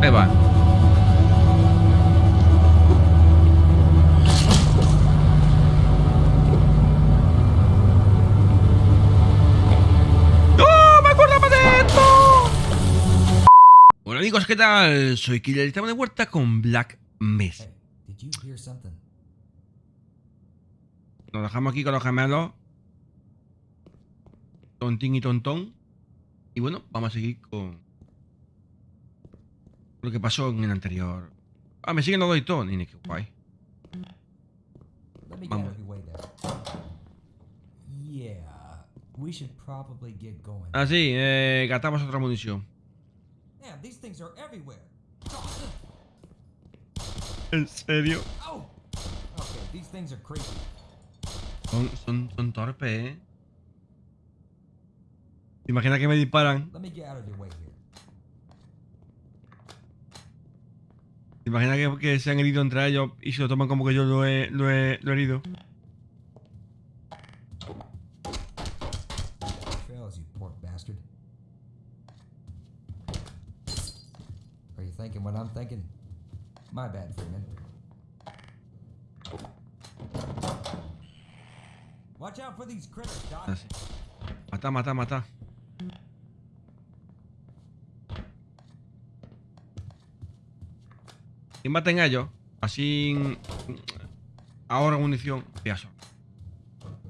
Ahí va. Hola amigos, ¿qué tal? Soy Killer y estamos de vuelta con Black Mesa. Nos dejamos aquí con los gemelos. Tontín y tontón. Y bueno, vamos a seguir con lo que pasó en el anterior. Ah, me siguen los dos y todo. Ni qué guay. Vamos. Ah, sí, eh, gastamos otra munición. ¿En serio? Oh! Son, son, son torpes, ¿eh? ¿Te imaginas que me disparan? Let me get out of your way here. ¿Te imaginas que, que se han herido entre ellos y se lo toman como que yo lo he, lo he, lo he herido? Thinking what I'm thinking? My bad, Freeman. Watch out for these critters, Doc. Sí. Mata, mata, mata. Y maten a ellos. Así. Ahora munición. Piazo.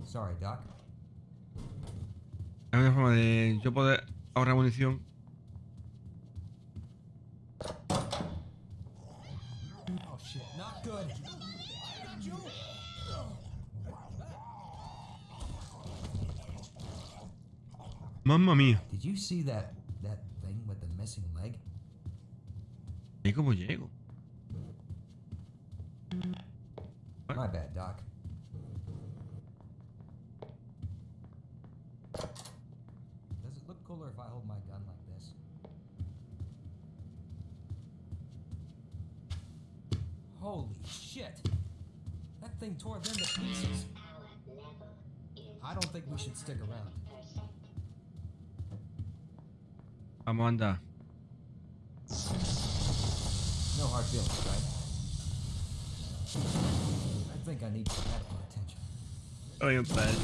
Sorry, Doc. Hay una forma de yo poder ahorrar munición. Oh shit, not good. Mamma mía. Did you see that that thing with the missing leg? ¿Y cómo llego? My bad, Doc. Does it look cooler if I hold my gun like this? Holy shit! That thing tore them to pieces. I don't think we should stick around. Vamos a andar. No hard feelings, right? I think I need some medical attention. Paran entre ellos.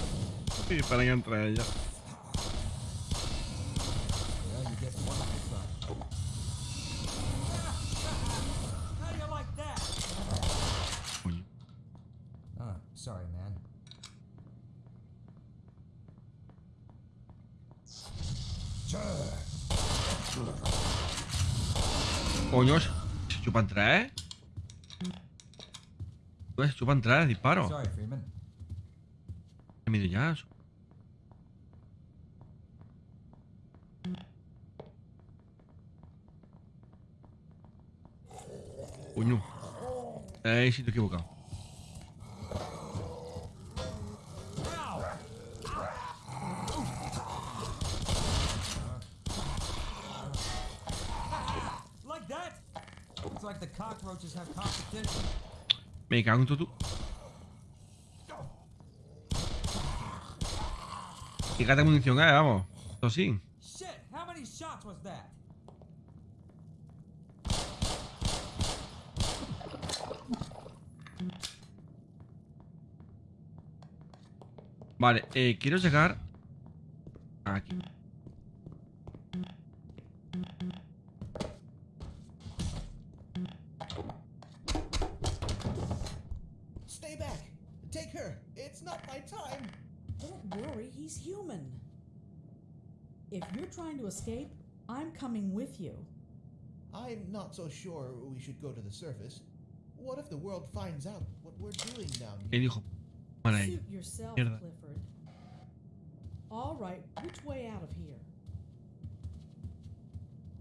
Sí, paran entre ellos. Well, you get one at a time. How do you like that? Coño. Ah, sorry, man. Coño, se se chupan tres. Pues se chupan tres, disparo. Sorry, Freeman. Me mide ya. Coño. Eh, he equivocado. Like that? It's like the cockroaches have competition. Me cago en tú. Fíjate munición, eh, vamos. Esto sí. Vale, eh, quiero llegar aquí. To escape, I'm coming with you. I'm not so sure we should go to the surface. What if the world finds out what we're doing down El here? hijo. Vale, ahí. Suit yourself, Mierda. Clifford. All right, which way out of here?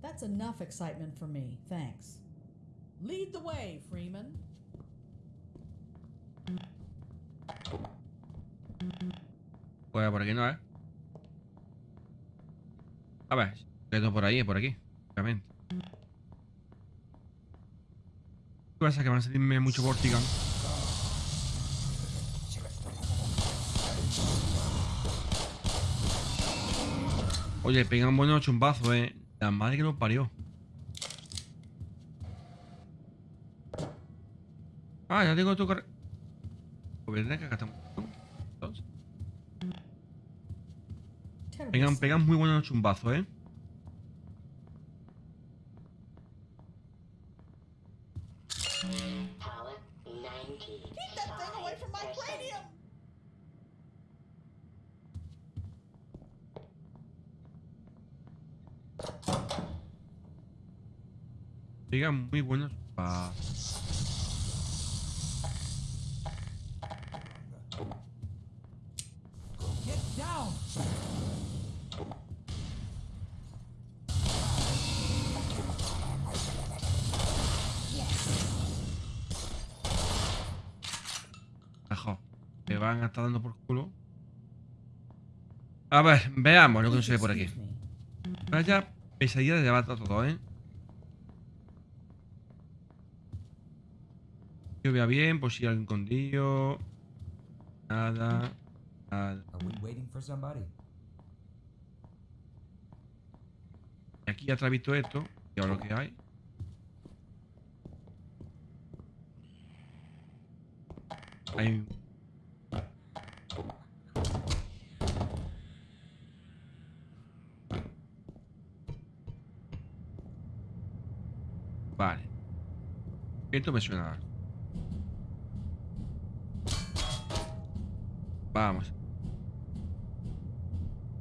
That's enough excitement for me, thanks. Lead the way, Freeman. Pues por aquí no, ¿eh? A ver, no por ahí, es por aquí. Obviamente. Lo que que van a salirme mucho Vortigan. Oye, pegan buenos chumbazos, eh. La madre que nos parió. Ah, ya tengo tu carrera. Pues que acá estamos. Pegan, pegan muy buenos chumbazos, ¿eh? Power 90. Keep that thing away from my cranium! Pegan muy buenos chumbazos. Van a estar dando por culo. A ver, veamos lo que nos ve por aquí. Vaya pesadilla de llevar todo, ¿eh? Que vea bien, por si hay algún condillo. Nada. Nada. Y aquí ya visto esto. Y ahora lo que hay. Hay. Vale. Esto me suena. Vamos.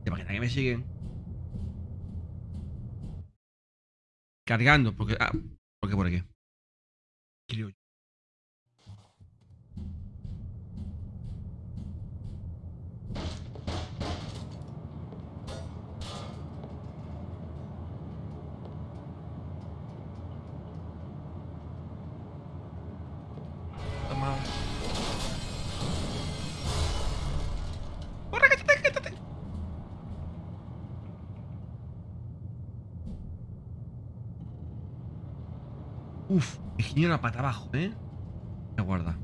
¿Te imaginas que me siguen? Cargando, porque. Ah, porque por aquí. Creo yo. Toma. ¡Corre, quítate, quítate! Uf, me giré una pata abajo, ¿eh? Me guarda.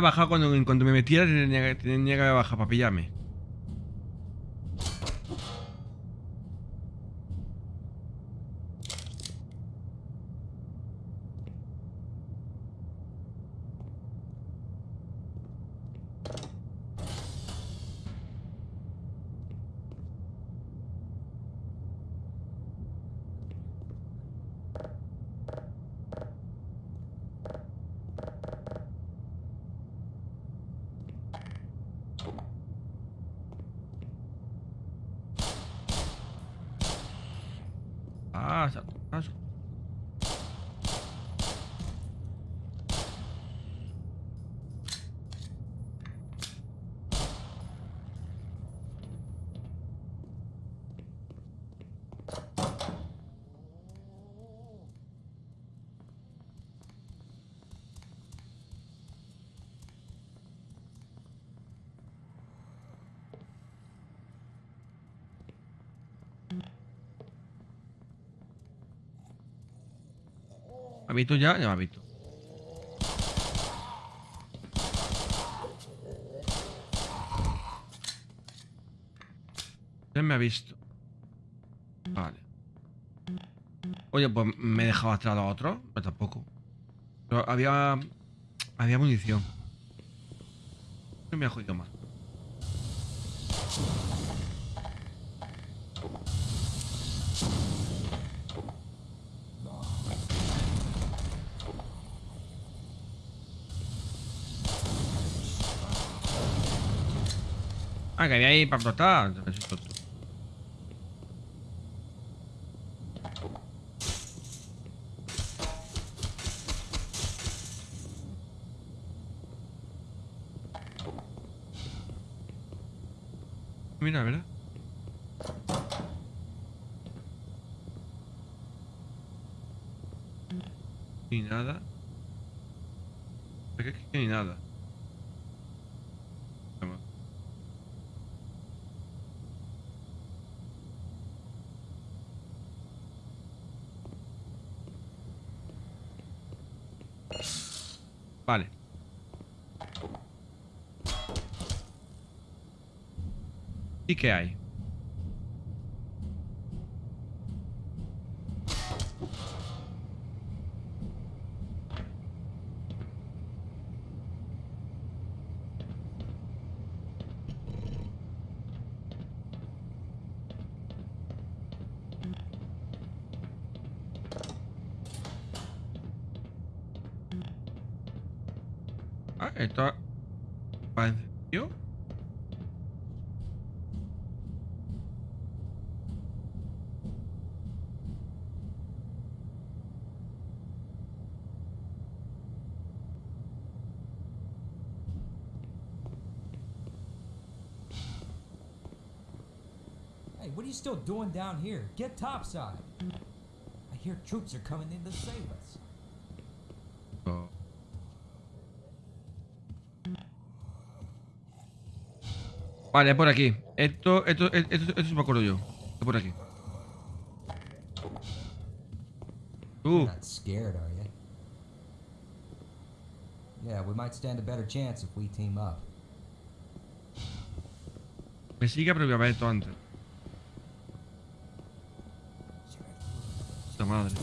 Que bajar cuando me metiera, tenía, tenía que bajar para pillarme. Ah, sa- ah, sa- ¿Me ha visto ya? Ya me ha visto. Ya me ha visto. Vale. Oye, pues me he dejado atrás a otro. Pero tampoco. Pero había. Había munición. No me ha jodido más. Ah, que había ahí para explotar. Mira, ¿verdad? Ni nada. ¿Por qué ni nada? Vamos. Vale. ¿Y qué hay? Ah, esto va en serio. Hey, what are you still doing down here? Get topside. I hear troops are coming in to save us. Vale, es por aquí. Esto, esto, esto, esto, esto me acuerdo yo. Es por aquí. You're not scared, are you? Yeah, we might stand a better chance if we team up. me sigue, pero voy a ver esto antes. Puta madre.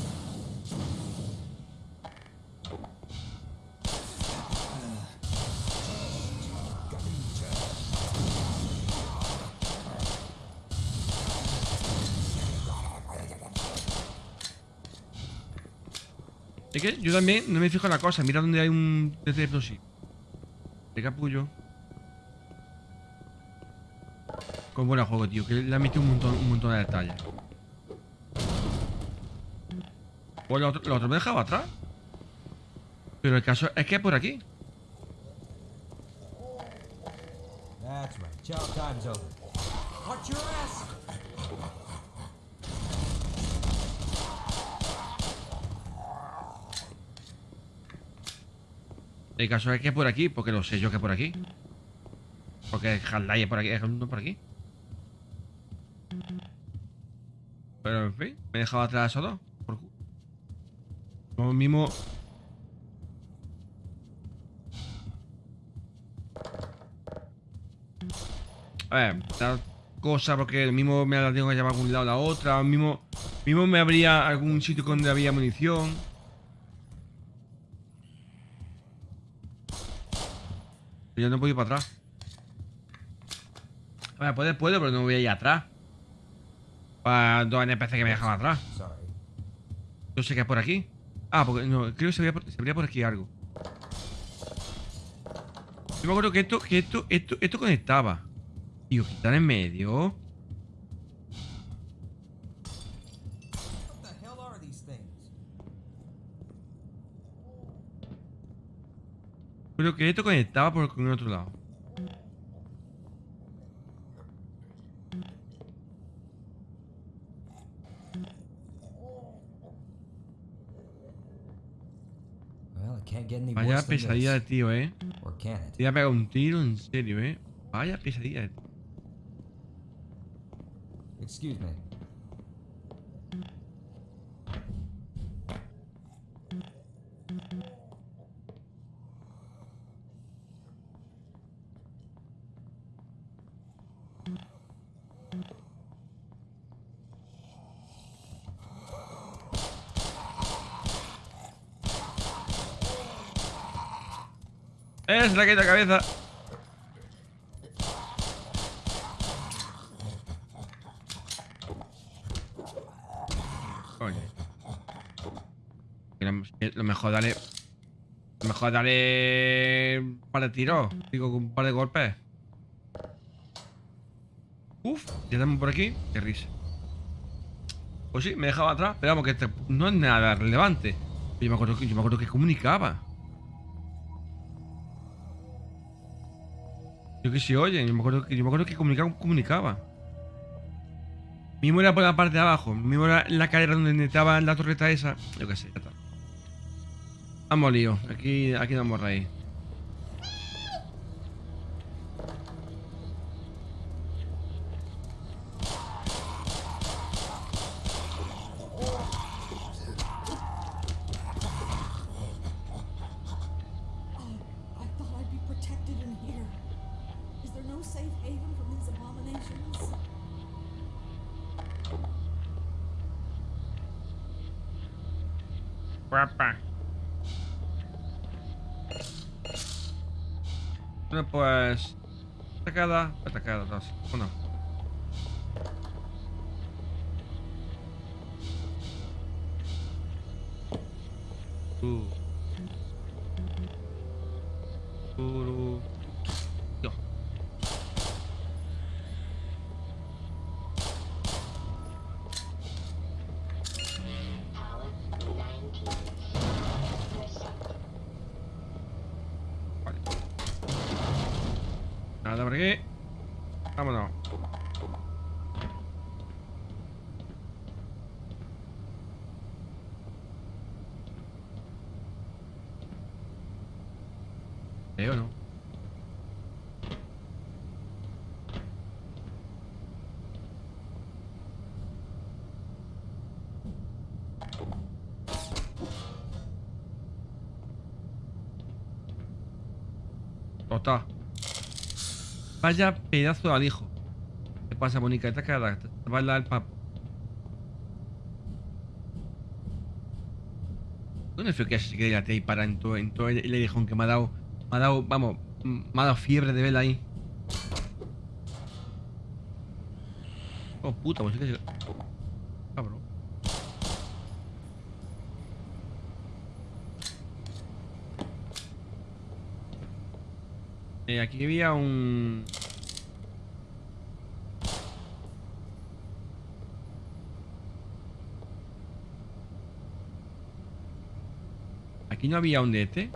Yo también no me fijo en la cosa. Mira donde hay un explosivo. De capullo. Con buen juego, tío. Que le ha metido un montón, un montón de detalles. Pues lo otro, lo otro me dejaba atrás. Pero el caso es que es por aquí. El caso es que es por aquí, porque lo sé yo que es por aquí. Porque Halday es por aquí, es por aquí. Pero en fin, me he dejado atrás a esos dos. Por... Lo mismo. A ver, tal cosa, porque lo mismo me la tengo que llevar a algún lado a la otra. Mismo, mismo me habría algún sitio donde había munición. Yo no puedo ir para atrás. Ver, puedo, puedo, pero no voy a ir atrás. Para dos NPC que me dejan atrás. Yo sé que es por aquí. Ah, porque no, creo que se vería por aquí algo. Yo me acuerdo que esto, que esto, esto, esto conectaba. Tío, quitar en medio. What the hell are these things? Creo que esto conectaba por con el otro lado. Vaya pesadilla de tío, eh. Te voy a pegar un tiro, en serio, eh. Vaya pesadilla de Excuse me. ¡Es la que la cabeza! Coño. Lo, mejor dale. Lo mejor dale. Un par de tiros. Digo, un par de golpes. Uf, ya estamos por aquí. Qué risa. Pues sí, me dejaba atrás. Pero vamos, que este no es nada relevante. Yo me acuerdo que, yo me acuerdo que comunicaba. Yo que sí, oye, yo me acuerdo que, yo me acuerdo que comunicaba, comunicaba. Mismo era por la parte de abajo, mismo era la cadera donde estaba la torreta esa. Yo qué sé, ya está. Vamos lío, aquí, aquí no vamos Bueno, pues... Atacada, atacada, dos. Uno. ¿Veo no? Tota. Vaya pedazo de alijo. ¿Qué pasa, Mónica? Te cara, te va a dar el papo. ¿Dónde fue que se quede la ahí para en todo, en todo el, el alijón que me ha dado? Me ha dado, vamos, me ha dado fiebre de verla ahí. Oh, puta, pues sí que. Cabrón. Eh, aquí había un... Aquí no había un de este.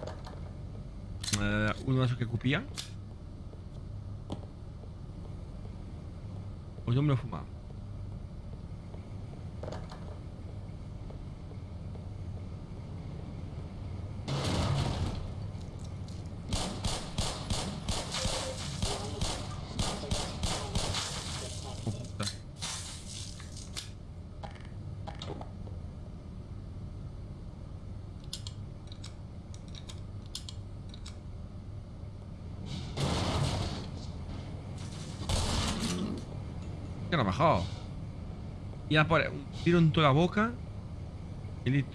Eh, uno de esos que cupía. Pues yo me lo he Que no ha bajado. Y a por un tiro en toda la boca. Y listo.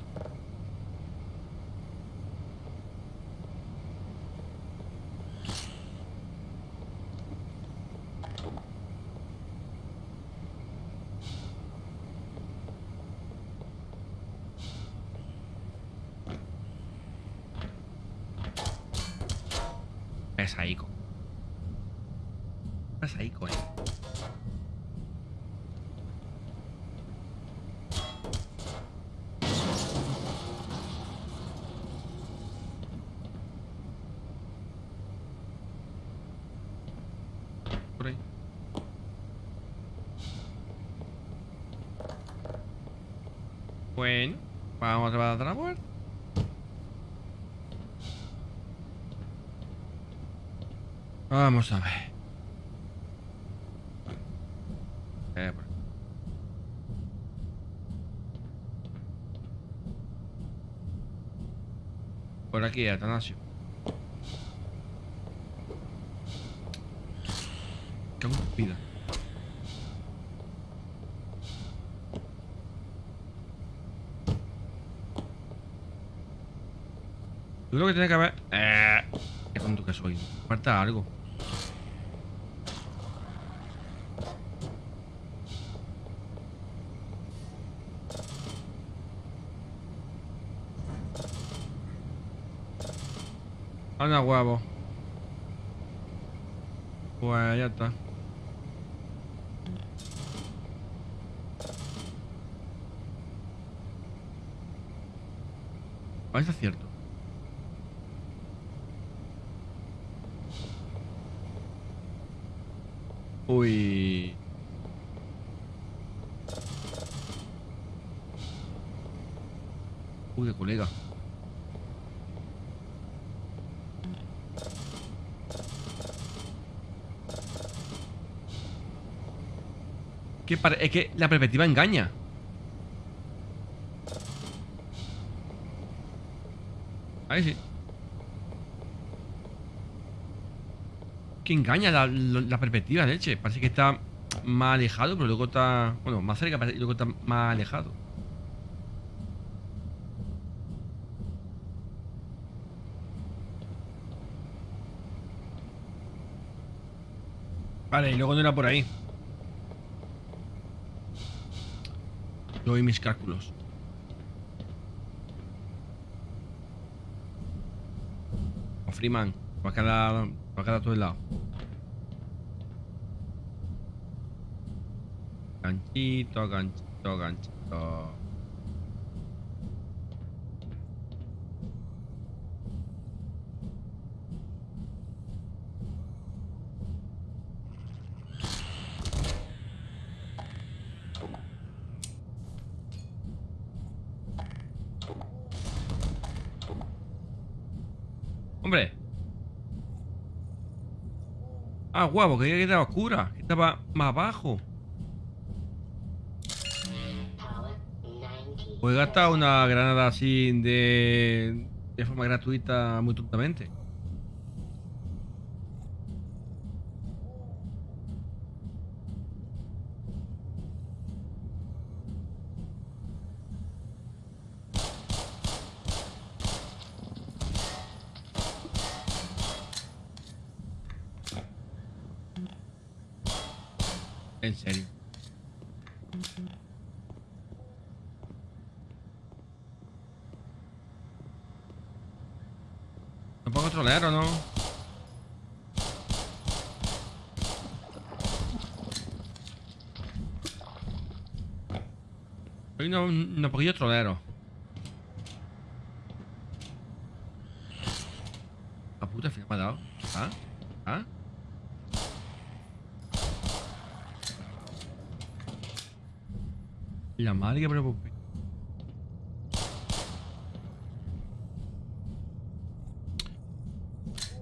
Por ahí. Bueno, vamos a la. Vamos a ver. Eh, por- Por aquí, Atanasio. Qué vida. Yo creo que tiene que haber... Eh, qué tonto que soy. Falta algo. Anda huevo. Pues ya está. Es cierto. Uy. Uy, colega. Que es que la perspectiva engaña. Ahí sí. que engaña la, la, la perspectiva, leche. Parece que está más alejado, pero luego está. Bueno, más cerca, y luego está más alejado. Vale, y luego no era por ahí. Yo y mis cálculos. O Freeman, para cada, para cada todo el lado. Ganchito, ganchito, ganchito. Hombre. Ah, guapo, que quedaba oscura. Que estaba más abajo. He gastado una granada así de, de forma gratuita muy tontamente. En serio. ¿No pongo trolear o no? Hoy no, no poquillo trolero. La puta, al final me ha dado. ¿Ah? ¿Ah? La madre que preocupe. Tu, tu, tu, tu, turu, turu.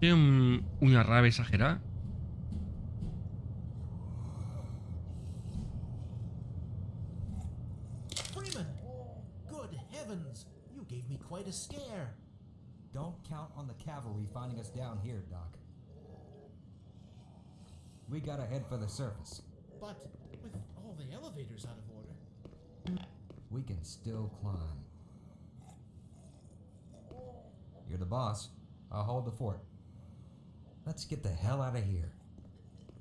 Tiene un- una rabia exagerada. Gotta the surface. But with all the elevators out of order. We can still climb. You're the boss. I'll hold the fort. Let's get the hell out of here.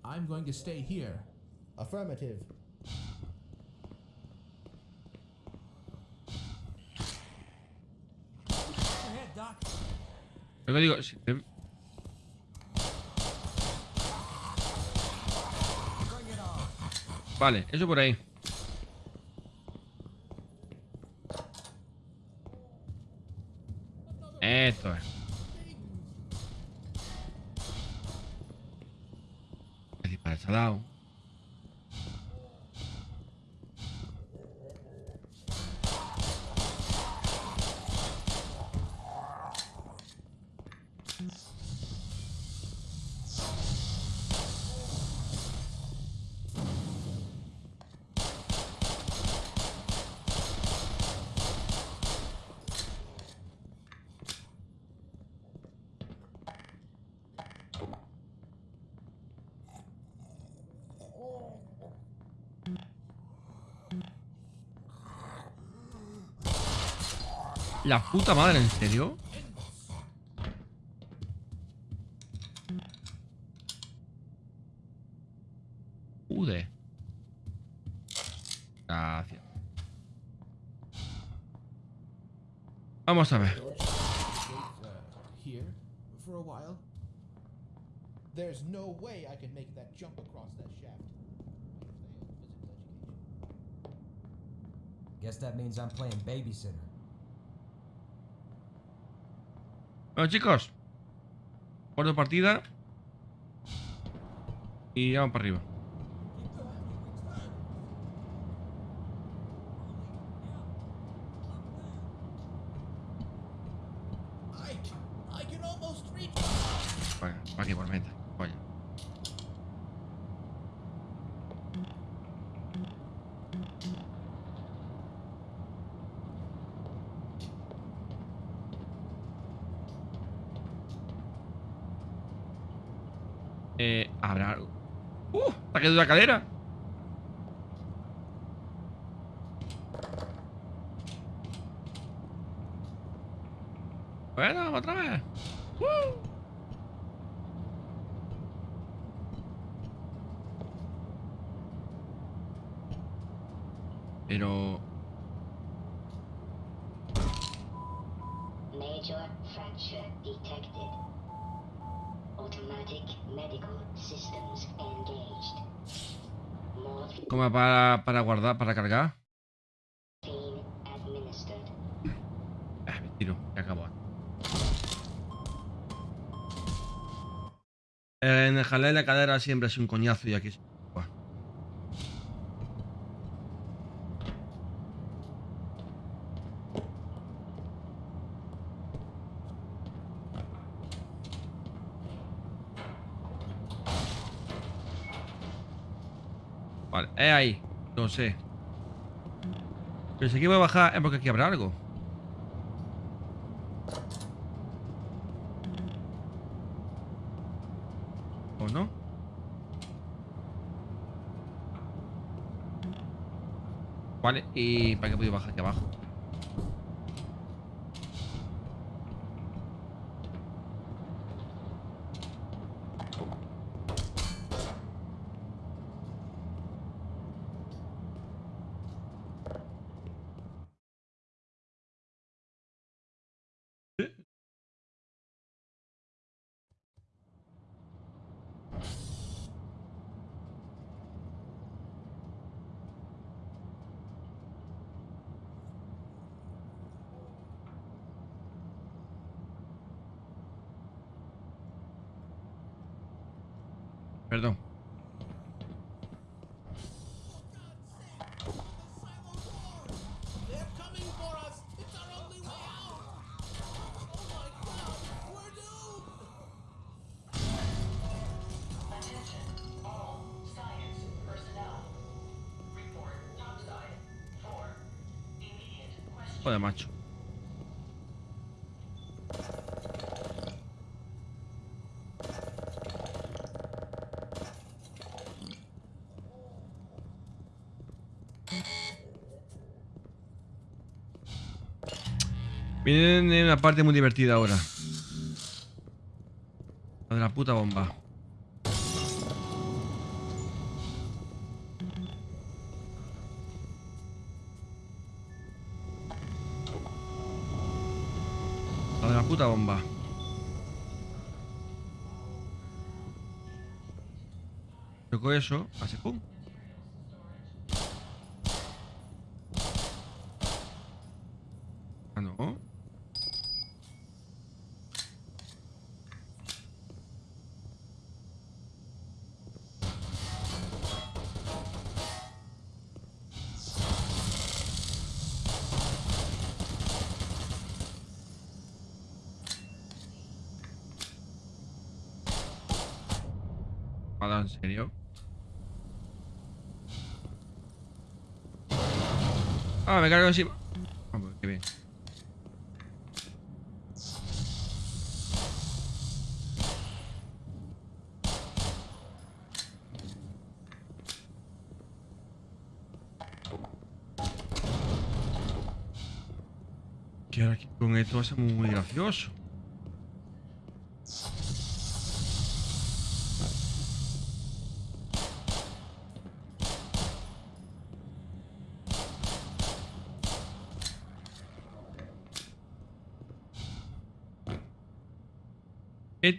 I'm going to stay here. Affirmative. Ahead, Doc. Lo Vale, eso por ahí. Esto es. El disparo se ha dado. La puta madre, ¿en serio? Ude. Gracias. Vamos a ver. George, here for a while. There's no way I can make that jump across that shaft. Guess that means I'm playing babysitter. Bueno, chicos. Guardo partida. Y vamos para arriba. Eh, habrá algo. ¡Uh! ¡Está quedado la cadera! Bueno, otra vez. ¡Uh! Pero... Para, para guardar, para cargar. Ah, me tiro, ya acabó. En el jalé de la cadera siempre es un coñazo y aquí... es ahí. No sé. Pero si aquí voy a bajar es porque aquí habrá algo. ¿O no? Vale, ¿y para qué puedo bajar aquí abajo? Joder, macho. Viene una parte muy divertida ahora. La de la puta bomba. Puta bomba. Tocó eso, hace pum. Nada, ¿en serio? Ah, me cargo encima. Ah, pues qué bien. Que ahora con esto va a ser muy gracioso.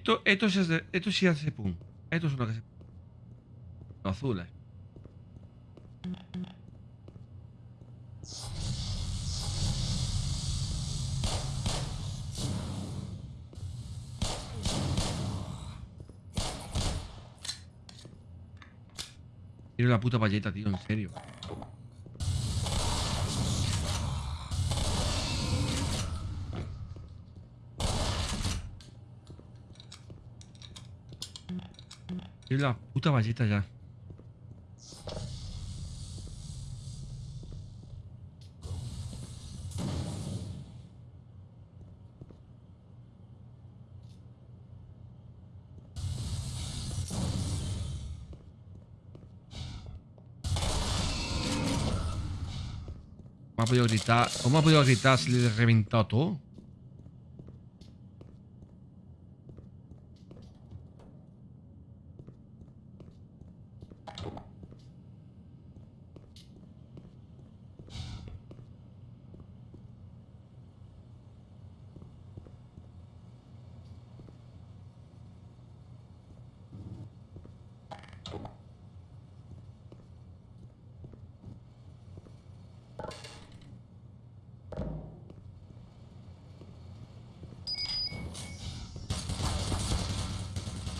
Esto, esto, sí hace, esto sí hace pum. Esto es lo que se. Azules. Quiero la puta payeta, tío, en serio. La puta valleta ya. ¿Cómo ha podido gritar? ¿Cómo ha podido gritar si le he reventado todo?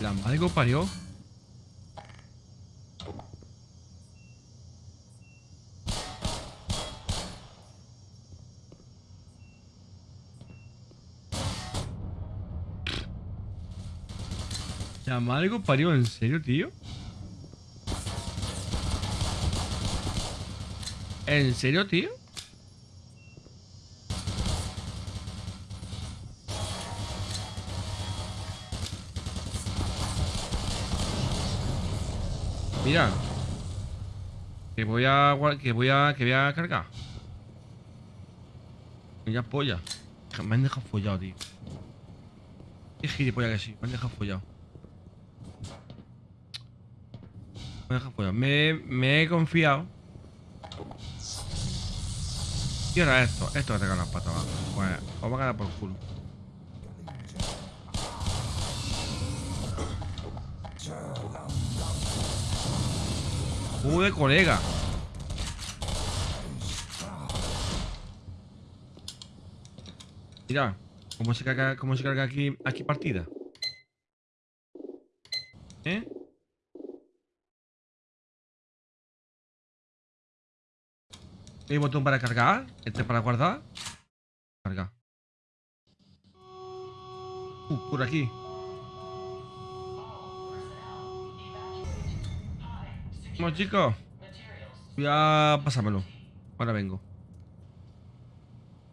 La madre parió. La madre parió, ¿en serio, tío? ¿En serio, tío? Mira. Que voy a que voy a que voy a cargar. Ya polla. Me han dejado follado, tío. Qué gilipollas que sí, me han dejado follado. Me han dejado follado. Me, he confiado. Y ahora esto, esto que te las patas. Pues os va a quedar por culo. Joder, colega. Mira, cómo se carga, cómo se carga aquí, aquí partida. ¿Eh? Hay botón para cargar, este para guardar. Carga. Uh, por aquí. Vamos chicos. Voy a pasármelo. Ahora vengo.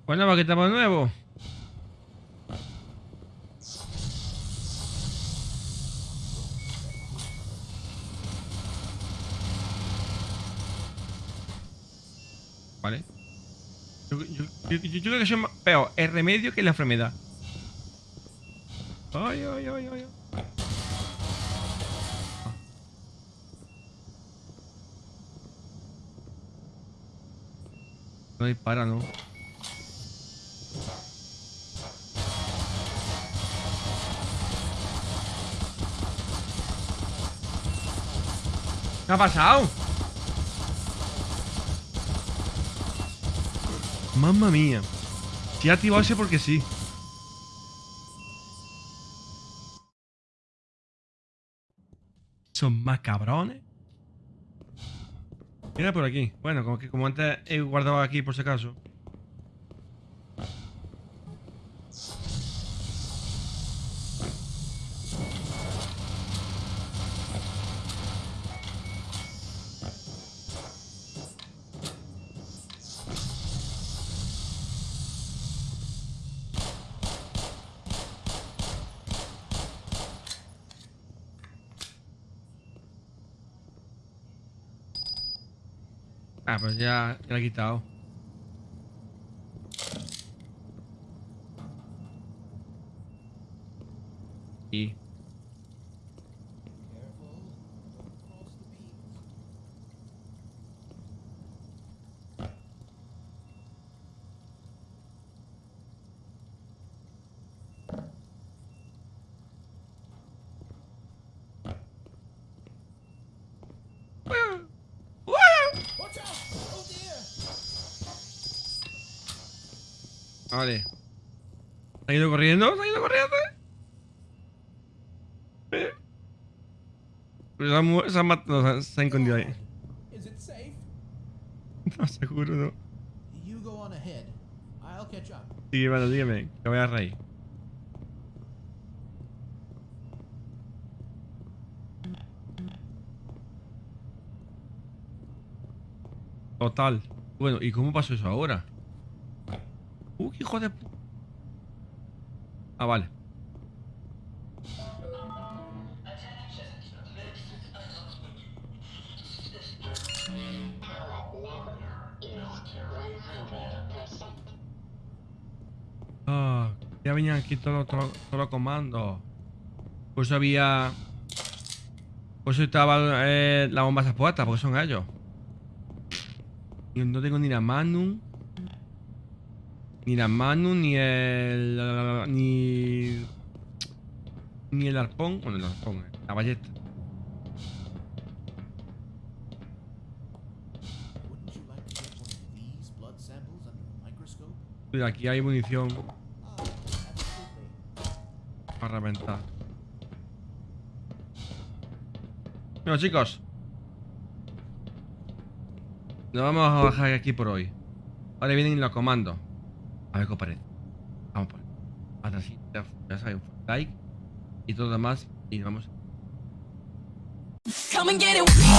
Bueno, aquí estamos de nuevo. Vale. Yo, creo que es peor el remedio que la enfermedad. Ay, ay, ay, ay. No dispara, ¿no? ¿Qué ha pasado? Mamma mía. Si ha activado ese porque sí. Son más cabrones. Mira por aquí. Bueno, como que como antes he guardado aquí por si acaso. Ah, pues ya, ya la he quitado. Y Careful. Don't cross the beams. Watch out! Oh dear! Vale. ¿Se ha ido corriendo? ¿Se ha ido corriendo? ¿Eh? Se ha, se ha mat- no, se ha- se ha escondido ahí. No, seguro no. Sí, bueno, dígame, que voy a reír. Total. Bueno, ¿y cómo pasó eso ahora? Hijo de Ah, vale. Ah, ya venían aquí todos todo, todos los comandos. Por eso había. Por eso estaba eh, la bomba puesta, porque son ellos. Y no tengo ni la Magnum. Ni la Magnum, ni el. Ni. Ni el arpón. Bueno, el arpón, eh, la ballesta. Wouldn't you like to get one of these blood samples under a microscope? Mira, aquí hay munición para reventar. Bueno, chicos. Nos vamos a bajar aquí por hoy. Ahora vienen los comandos. A ver qué os parece. Vamos por. Hasta así. Ya, sabéis, like y todo lo demás. Y vamos. Come and get it.